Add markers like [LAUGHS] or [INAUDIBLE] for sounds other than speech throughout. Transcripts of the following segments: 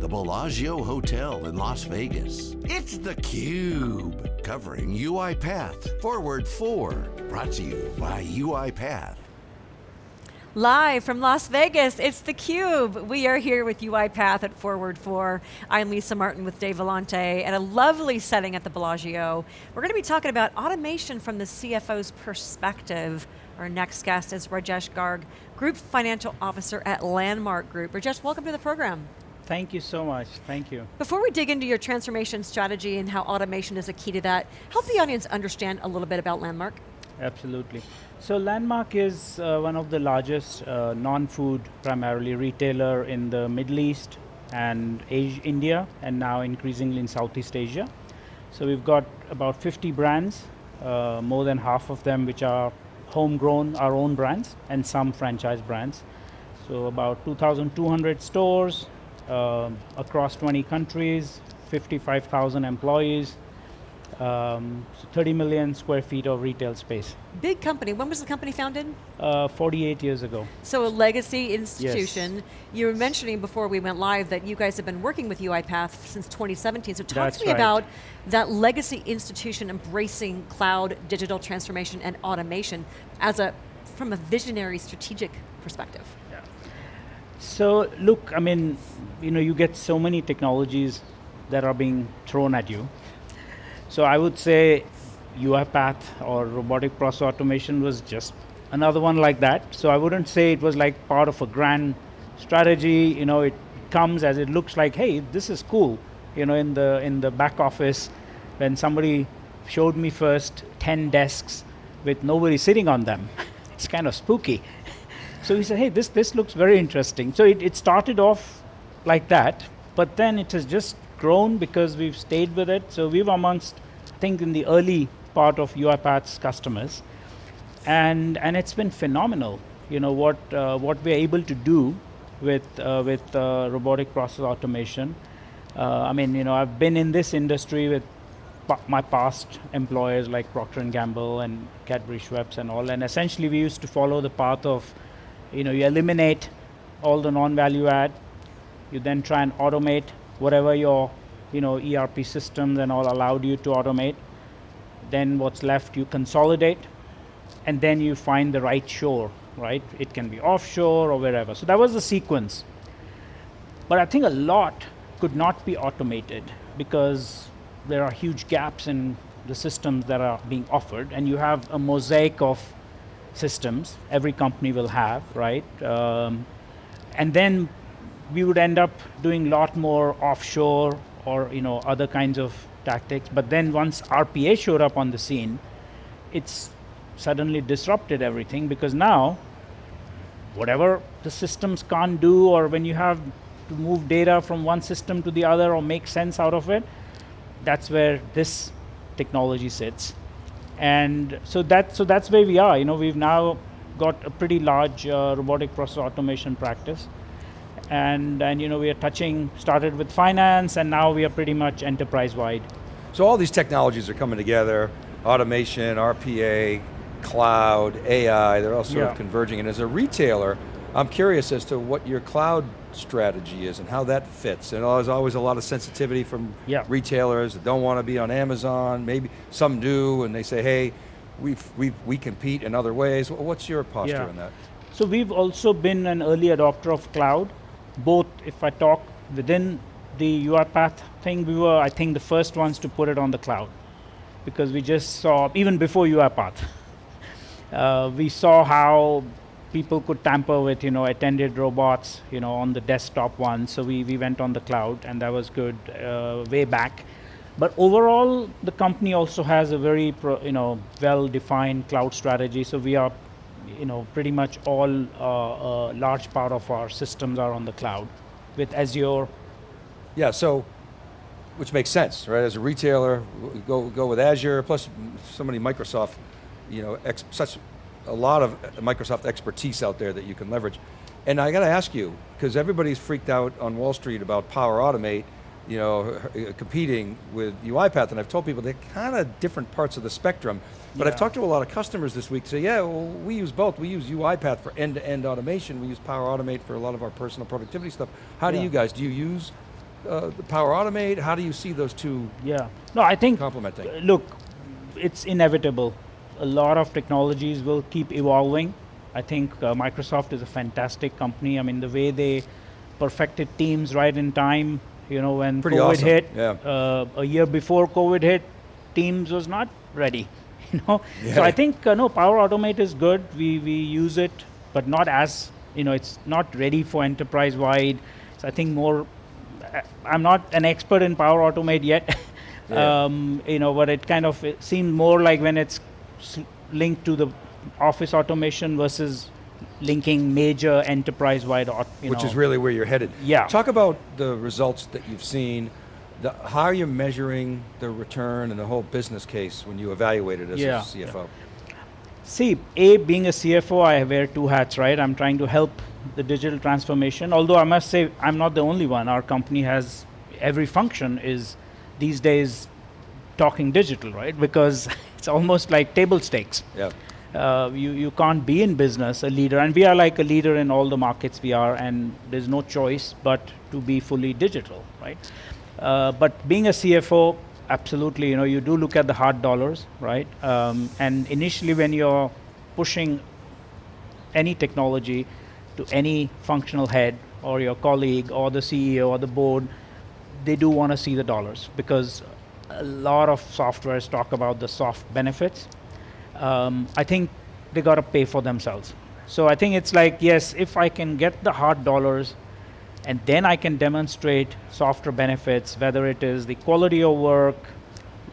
the Bellagio Hotel in Las Vegas. It's theCUBE, covering UiPath Forward 4, brought to you by UiPath. Live from Las Vegas, it's theCUBE. We are here with UiPath at Forward 4. I'm Lisa Martin with Dave Vellante at a lovely setting at the Bellagio. We're going to be talking about automation from the CFO's perspective. Our next guest is Rajesh Garg, Group Financial Officer at Landmark Group. Rajesh, welcome to the program. Thank you so much, thank you. Before we dig into your transformation strategy and how automation is a key to that, help the audience understand a little bit about Landmark. Absolutely. So Landmark is uh, one of the largest uh, non-food, primarily retailer in the Middle East and Asia, India, and now increasingly in Southeast Asia. So we've got about 50 brands, uh, more than half of them which are homegrown, our own brands, and some franchise brands. So about 2,200 stores uh, across 20 countries, 55,000 employees, um, so 30 million square feet of retail space. Big company, when was the company founded? Uh, 48 years ago. So a legacy institution. Yes. You were mentioning before we went live that you guys have been working with UiPath since 2017, so talk That's to me right. about that legacy institution embracing cloud, digital transformation, and automation as a, from a visionary strategic perspective. So look, I mean, you know, you get so many technologies that are being thrown at you. So I would say UiPath or robotic process automation was just another one like that. So I wouldn't say it was like part of a grand strategy. You know, it comes as it looks like, hey, this is cool. You know, in the in the back office, when somebody showed me first 10 desks with nobody sitting on them, [LAUGHS] it's kind of spooky. So he said, hey, this, this looks very interesting. So it, it started off like that, but then it has just grown because we've stayed with it. So we were amongst, I think, in the early part of UiPath's customers. And, and it's been phenomenal, you know, what, uh, what we're able to do with, uh, with uh, robotic process automation. Uh, I mean, you know, I've been in this industry with my past employers like Procter & Gamble and Cadbury Schweppes and all, and essentially we used to follow the path of, you know, you eliminate all the non-value add, you then try and automate whatever your, you know, ERP systems and all allowed you to automate. Then what's left you consolidate, and then you find the right shore, right? It can be offshore or wherever. So that was the sequence. But I think a lot could not be automated because there are huge gaps in the systems that are being offered, and you have a mosaic of systems every company will have, right? Um, and then we would end up doing a lot more offshore or you know other kinds of tactics. But then once RPA showed up on the scene, it's suddenly disrupted everything because now whatever the systems can't do or when you have to move data from one system to the other or make sense out of it, that's where this technology sits. And so that so that's where we are. You know, we've now got a pretty large uh, robotic process automation practice. And, and you know, we are touching, started with finance, and now we are pretty much enterprise-wide. So all these technologies are coming together, automation, RPA, cloud, AI, they're all sort Yeah. of converging. And as a retailer, I'm curious as to what your cloud strategy is and how that fits. And there's always a lot of sensitivity from Yeah. retailers that don't want to be on Amazon, maybe some do, and they say, hey, we we we compete in other ways. What's your posture Yeah. on that? So we've also been an early adopter of cloud, both if I talk within the UiPath thing, we were, I think, the first ones to put it on the cloud. Because we just saw, even before UiPath, [LAUGHS] uh, we saw how people could tamper with, you know, attended robots, you know, on the desktop one. So we, we went on the cloud and that was good uh, way back. But overall, the company also has a very, pro, you know, well-defined cloud strategy. So we are, you know, pretty much all, uh, a large part of our systems are on the cloud with Azure. Yeah, so, which makes sense, right? As a retailer, go, go with Azure, plus so many Microsoft, you know, ex, such a lot of Microsoft expertise out there that you can leverage. And I got to ask you, because everybody's freaked out on Wall Street about Power Automate, you know, competing with UiPath, and I've told people they're kind of different parts of the spectrum. But I've talked to a lot of customers this week, say, yeah, well, we use both. We use UiPath for end-to-end automation. We use Power Automate for a lot of our personal productivity stuff. How do you guys, do you use uh, the Power Automate? How do you see those two Yeah. No, I think complementing? Uh, Look, it's inevitable. A lot of technologies will keep evolving. I think uh, Microsoft is a fantastic company. I mean, the way they perfected Teams right in time, you know, when Pretty COVID awesome, hit, yeah. uh, a year before COVID hit, Teams was not ready. [LAUGHS] You know, so I think uh, no, Power Automate is good. We we use it, but not as you know, it's not ready for enterprise wide. So I think more. uh, I'm not an expert in Power Automate yet. [LAUGHS] Yeah. um, you know, but it kind of it seemed more like when it's linked to the office automation versus linking major enterprise-wide, which know. is really where you're headed. Yeah. Talk about the results that you've seen. The, how are you measuring the return and the whole business case when you evaluate it as Yeah, a CFO? See, A, being a CFO, I wear two hats, right? I'm trying to help the digital transformation. Although I must say, I'm not the only one. Our company has every function is these days talking digital, right? Because almost like table stakes. Yeah. uh, you, you can't be in business a leader and we are like a leader in all the markets we are and there's no choice but to be fully digital right uh, but being a cfo absolutely you know you do look at the hard dollars right um, and initially when you're pushing any technology to any functional head or your colleague or the ceo or the board they do want to see the dollars because a lot of softwares talk about the soft benefits um, I think they got to pay for themselves. So I think it's like, yes, if I can get the hard dollars and then I can demonstrate softer benefits, whether it is the quality of work,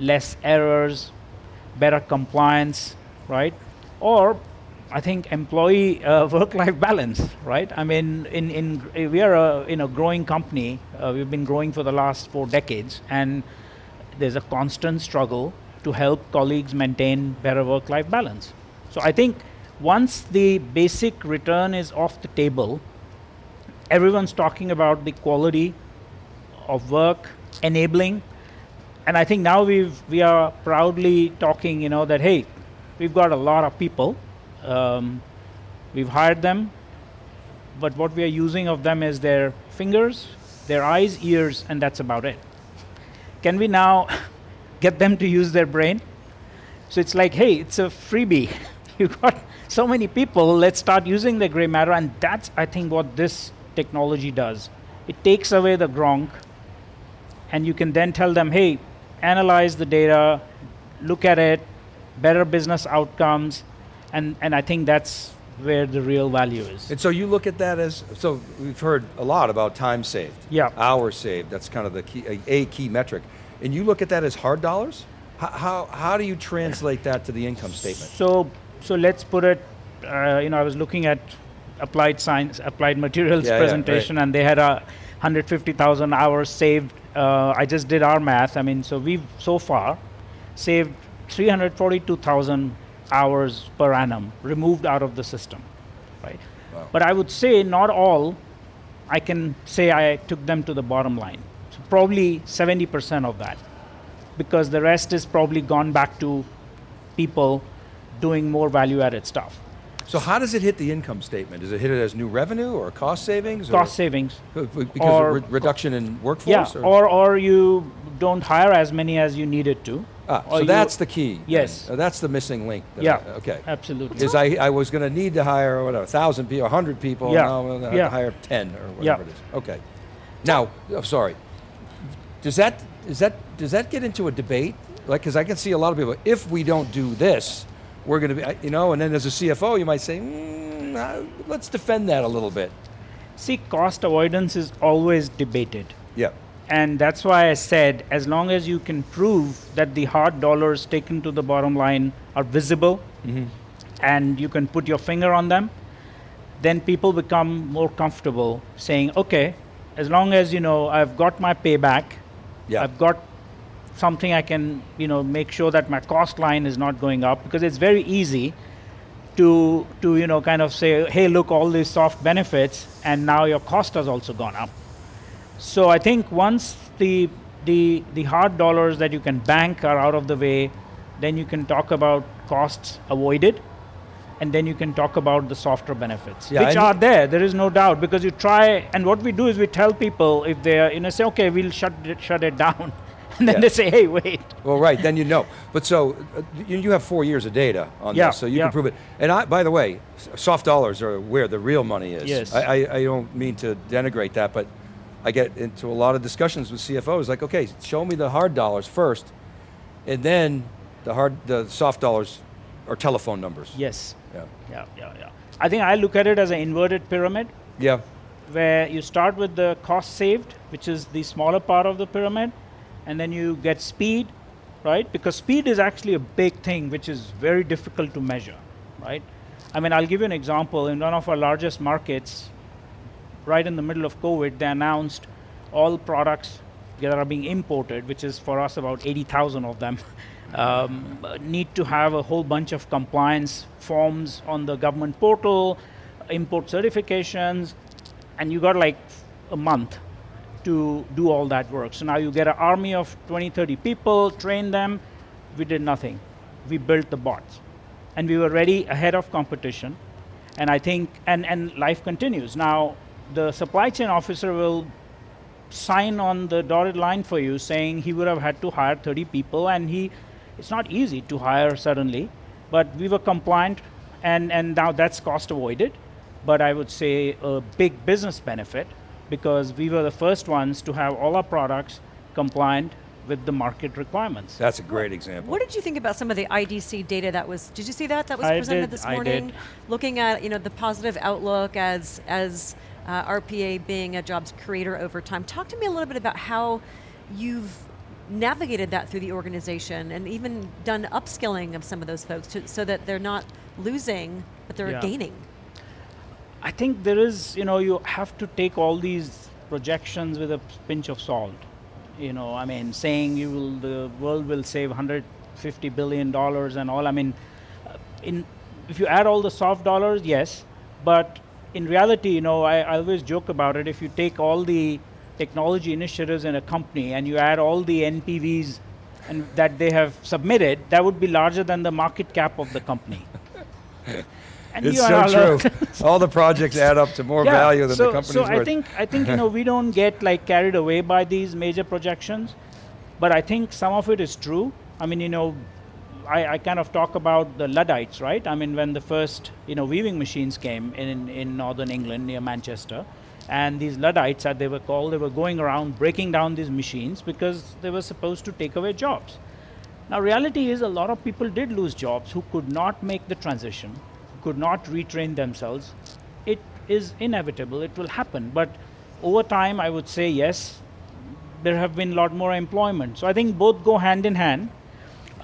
less errors, better compliance, right? Or I think employee uh, [LAUGHS] work-life balance, right? I mean, in, in we are a in a growing company. Uh, we've been growing for the last four decades, and there's a constant struggle to help colleagues maintain better work-life balance. So I think once the basic return is off the table, everyone's talking about the quality of work, enabling, and I think now we've we are proudly talking, you know, that hey, we've got a lot of people, um, we've hired them, but what we are using of them is their fingers, their eyes, ears, and that's about it. Can we now [LAUGHS] get them to use their brain? So it's like, hey, it's a freebie. [LAUGHS] You've got so many people, let's start using the gray matter, and that's, I think, what this technology does. It takes away the gronk, and you can then tell them, hey, analyze the data, look at it, better business outcomes, and, and I think that's where the real value is. And so you look at that as, so we've heard a lot about time saved. Yeah. Hours saved, that's kind of the key, a, a key metric. And you look at that as hard dollars? How, how, how do you translate that to the income statement? So, so let's put it. Uh, you know, I was looking at applied science, applied materials Yeah, yeah, presentation, and they had a 150,000 hours saved. Uh, I just did our math. I mean, so we've so far saved 342,000 hours per annum removed out of the system, right? Wow. But I would say not all. I can say I took them to the bottom line. So probably 70% of that because the rest is probably gone back to people doing more value added stuff. So how does it hit the income statement? Does it hit it as new revenue or cost savings? Cost or, savings. Because or- reduction in workforce? Yeah, workforce? or, or you don't hire as many as you needed to. Ah, so that's the key. Yes. Uh, that's the missing link. Yeah, Okay. absolutely. Is I, I was going to need to hire, what, a thousand people, a hundred people, Yeah, now I'm going to yeah. hire ten or Yeah. whatever it is. Okay. Now, oh, sorry. Does that, is that, does that get into a debate? Like, because I can see a lot of people, if we don't do this, we're going to be, you know, and then as a CFO, you might say, mm, uh, let's defend that a little bit. See, cost avoidance is always debated. Yeah. And that's why I said, as long as you can prove that the hard dollars taken to the bottom line are visible mm-hmm. and you can put your finger on them, then people become more comfortable saying, okay, as long as you know I've got my payback, Yeah. I've got something I can, you know, make sure that my cost line is not going up because it's very easy to to you know kind of say, hey, look, all these soft benefits, and now your cost has also gone up. So I think once the the the hard dollars that you can bank are out of the way, then you can talk about costs avoided. and then you can talk about the softer benefits, Yeah, which are there. There is no doubt because you try, and what we do is we tell people if they are, you know, say, okay, we'll shut it, shut it down, [LAUGHS] and then Yeah. they say, hey, wait. Well, right, then you know. But so, uh, you, you have four years of data on Yeah, this, so you yeah. can prove it. And I, by the way, soft dollars are where the real money is. Yes. I, I, I don't mean to denigrate that, but I get into a lot of discussions with CFOs, like, okay, show me the hard dollars first, and then the hard, the soft dollars are telephone numbers. Yes. Yeah. Yeah, yeah, yeah. I think I look at it as an inverted pyramid. Yeah. where you start with the cost saved, which is the smaller part of the pyramid, and then you get speed, right? Because speed is actually a big thing, which is very difficult to measure, right? I mean, I'll give you an example. In one of our largest markets, right in the middle of COVID, they announced all products that are being imported, which is for us about 80,000 of them, [LAUGHS] um, need to have a whole bunch of compliance forms on the government portal, import certifications, and you got like a month to do all that work. So now you get an army of 20, 30 people, train them. We did nothing. We built the bots. And we were ready ahead of competition. And I think, and, and life continues. Now, the supply chain officer will sign on the dotted line for you saying he would have had to hire 30 people and he it's not easy to hire suddenly but we were compliant and and now that's cost avoided but i would say a big business benefit because we were the first ones to have all our products compliant with the market requirements That's a great example. What did you think about some of the IDC data that was? Did you see that that was I presented did, this I morning? did. Looking at you know the positive outlook as as uh, RPA being a jobs creator over time. Talk to me a little bit about how you've navigated that through the organization and even done upskilling of some of those folks to, so that they're not losing but they're Yeah. gaining. I think there is, you know, you have to take all these projections with a pinch of salt. You know, I mean, saying you will, the world will save 150 billion dollars and all. I mean, uh, in if you add all the soft dollars, yes, but in reality, you know, I, I always joke about it. If you take all the technology initiatives in a company and you add all the NPVs and that they have submitted, that would be larger than the market cap of the company. [LAUGHS] and It's so true. [LAUGHS] All the projects add up to more value than so, the company's so worth. I think I think you [LAUGHS] know we don't get like carried away by these major projections, but I think some of it is true. I mean, you know, I, I kind of talk about the Luddites, right? I mean, when the first you know weaving machines came in in northern England near Manchester, and these Luddites, as they were called, they were going around breaking down these machines because they were supposed to take away jobs. Now, reality is a lot of people did lose jobs who could not make the transition, could not retrain themselves. It is inevitable, it will happen. But over time, I would say yes, there have been a lot more employment. So I think both go hand in hand.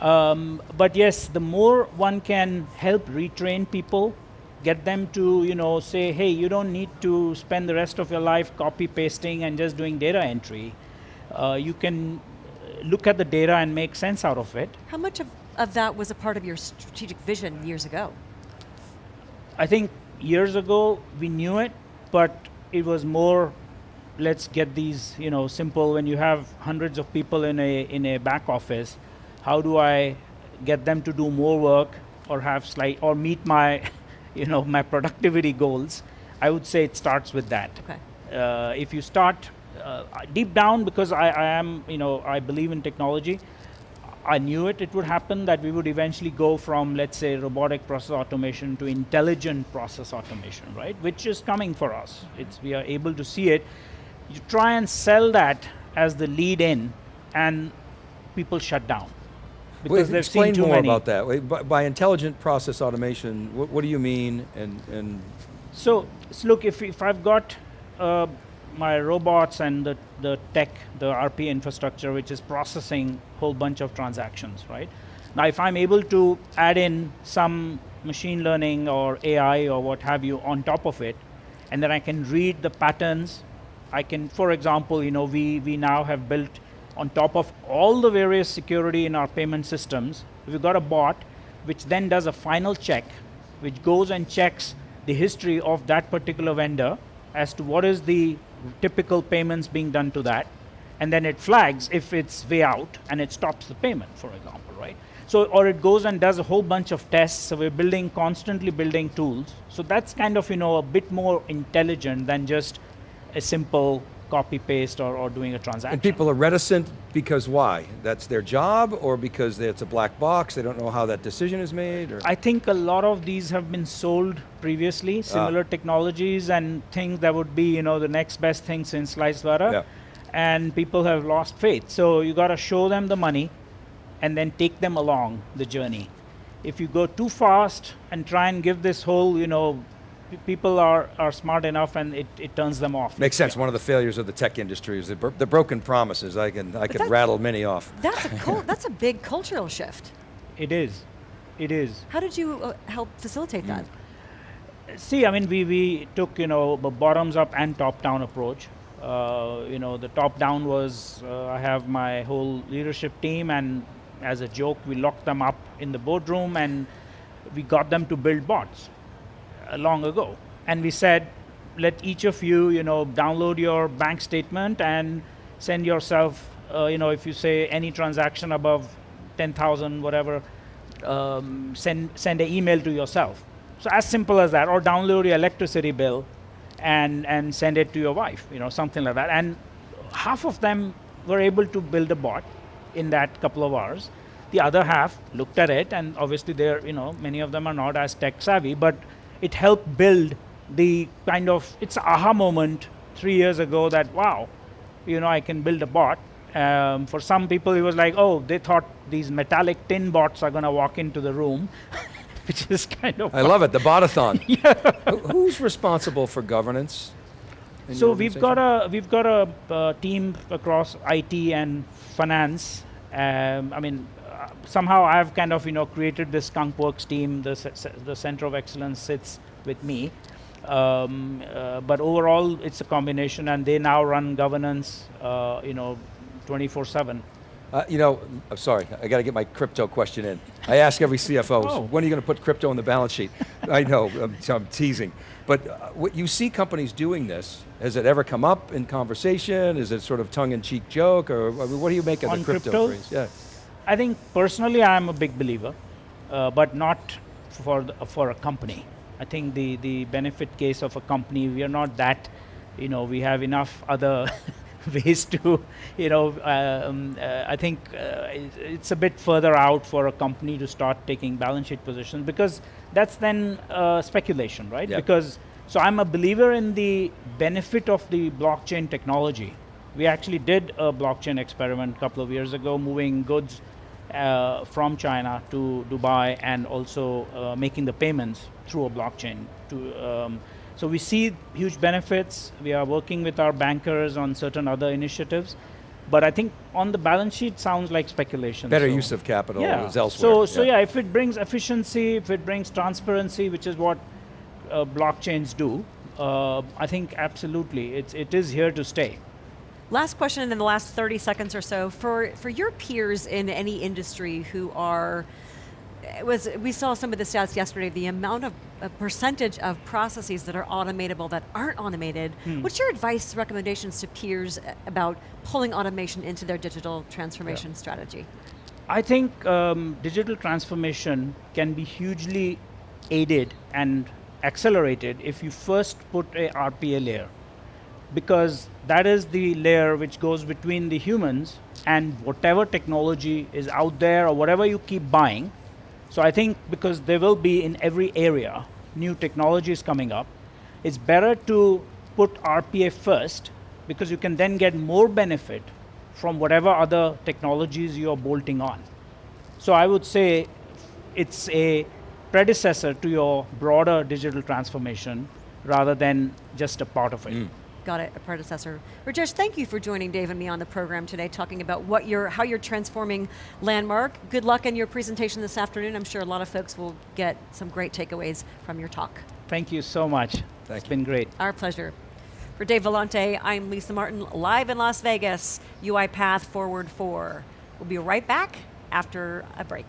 Um, but yes, the more one can help retrain people, get them to you know say, hey, you don't need to spend the rest of your life copy pasting and just doing data entry. Uh, you can uh, look at the data and make sense out of it. How much of, of that was a part of your strategic vision years ago? I think years ago we knew it, but it was more let's get these you know simple when you have hundreds of people in a in a back office how do i get them to do more work or have slight or meet my [LAUGHS] you know my productivity goals? I would say it starts with that. Okay. uh, if you start uh, deep down because I, I am you know i believe in technology i knew it it would happen that we would eventually go from let's say robotic process automation to intelligent process automation right? Which is coming for us. It's we are able to see it. You try and sell that as the lead in and people shut down because Wait, they've explain seen too more many about that. By, by intelligent process automation, what, what do you mean? And, and So, so look, if, if I've got uh, my robots and the, the tech, the RP infrastructure, which is processing a whole bunch of transactions, right? Now, if I'm able to add in some machine learning or AI or what have you on top of it, and then I can read the patterns, I can, for example, you know, we, we now have built on top of all the various security in our payment systems, we've got a bot which then does a final check, which goes and checks the history of that particular vendor as to what is the typical payments being done to that, and then it flags if it's way out and it stops the payment, for example, right? So, or it goes and does a whole bunch of tests. So we're building, constantly building tools. So that's kind of, you know, a bit more intelligent than just a simple copy paste or, or doing a transaction. And people are reticent because why? That's their job or because it's a black box, they don't know how that decision is made? Or? I think a lot of these have been sold previously, similar Ah. technologies and things that would be, you know, the next best thing since sliced butter. Yeah. And people have lost faith. So you got to show them the money and then take them along the journey. If you go too fast and try and give this whole, you know, people are, are smart enough and it, it turns them off. Makes sense. One of the failures of the tech industry is the, bro- the broken promises. I can I could rattle many off. That's a cul- [LAUGHS] that's a big cultural shift. It is. It is. How did you uh, help facilitate that? See, I mean, we, we took, you know, a bottoms up and top down approach. Uh, you know, the top down was uh, I have my whole leadership team, and as a joke, we locked them up in the boardroom and we got them to build bots long ago. And we said, let each of you, you know, download your bank statement and send yourself, uh, you know, if you say any transaction above 10,000, whatever, um, send, send an email to yourself. So as simple as that, or download your electricity bill and, and send it to your wife, you know, something like that. And half of them were able to build a bot in that couple of hours. The other half looked at it, and obviously they're, you know, many of them are not as tech savvy, but it helped build the kind of, it's aha moment three years ago that, wow, you know, I can build a bot. Um, for some people, it was like, oh, they thought these metallic tin bots are going to walk into the room, [LAUGHS] which is kind of. I love it, the botathon. [LAUGHS] Who- Who's responsible for governance? So we've got a we've got a uh, team across IT and finance. Um, I mean, somehow I've kind of you know created this skunkworks team. The the center of excellence sits with me, um, uh, but overall it's a combination, and they now run governance. Uh, you know, 24/7. Uh, you know, I'm sorry, I got to get my crypto question in. I ask every CFO, Oh. when are you going to put crypto on the balance sheet? I know, I'm, I'm teasing. But uh, what you see companies doing this, has it ever come up in conversation? Is it sort of tongue-in-cheek joke? Or I mean, what do you make of On the crypto crypto? phrase? Yeah. I think personally I'm a big believer, uh, but not for the, for a company. I think the the benefit case of a company we are not that, you know, we have enough other [LAUGHS] ways to, you know, um, uh, I think uh, it's a bit further out for a company to start taking balance sheet positions because that's then uh, speculation, right? Because so I'm a believer in the benefit of the blockchain technology. We actually did a blockchain experiment a couple of years ago, moving goods uh, from China to Dubai and also uh, making the payments through a blockchain. To, um, so we see huge benefits. We are working with our bankers on certain other initiatives. But I think on the balance sheet sounds like speculation. Better so- use of capital yeah. is elsewhere. So, so yeah, if it brings efficiency, if it brings transparency, which is what uh, blockchains do, uh, I think absolutely, it's, it is here to stay. Last question in the last 30 seconds or so. For, for your peers in any industry who are, it was, we saw some of the stats yesterday, the amount of a percentage of processes that are automatable that aren't automated. Hmm. What's your advice, recommendations to peers about pulling automation into their digital transformation strategy? I think um, digital transformation can be hugely aided and accelerated if you first put a RPA layer, because that is the layer which goes between the humans and whatever technology is out there or whatever you keep buying. So I think because there will be in every area new technologies coming up, it's better to put RPA first because you can then get more benefit from whatever other technologies you're bolting on. So I would say it's a predecessor to your broader digital transformation rather than just a part of it. Hmm. Got it, a predecessor. Rajesh, thank you for joining Dave and me on the program today, talking about what you're, how you're transforming Landmark. Good luck in your presentation this afternoon. I'm sure a lot of folks will get some great takeaways from your talk. Thank you so much. Thank it's you. been great. Our pleasure. For Dave Vellante, I'm Lisa Martin, live in Las Vegas, UiPath Forward 4. We'll be right back after a break.